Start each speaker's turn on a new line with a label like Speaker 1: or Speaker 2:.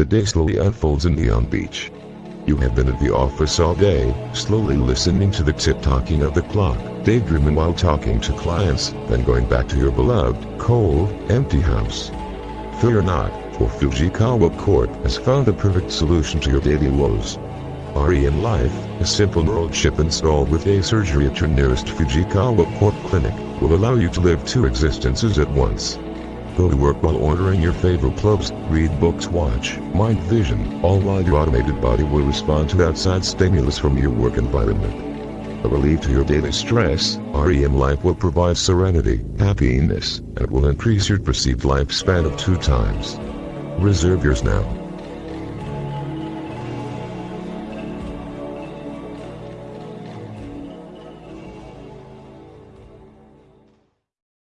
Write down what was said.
Speaker 1: The day slowly unfolds in Neon Beach. You have been at the office all day, slowly listening to the tick-tocking of the clock, daydreaming while talking to clients, then going back to your beloved, cold, empty house. Fear not, for Fujikawa Corp has found the perfect solution to your daily woes. REM Life, a simple neural chip installed with a surgery at your nearest Fujikawa Corp clinic, will allow you to live two existences at once. Go to work while ordering your favorite clothes, read books, watch Mind Vision, all while your automated body will respond to outside stimulus from your work environment. A relief to your daily stress, REM Life will provide serenity, happiness, and it will increase your perceived lifespan of two times. Reserve yours now.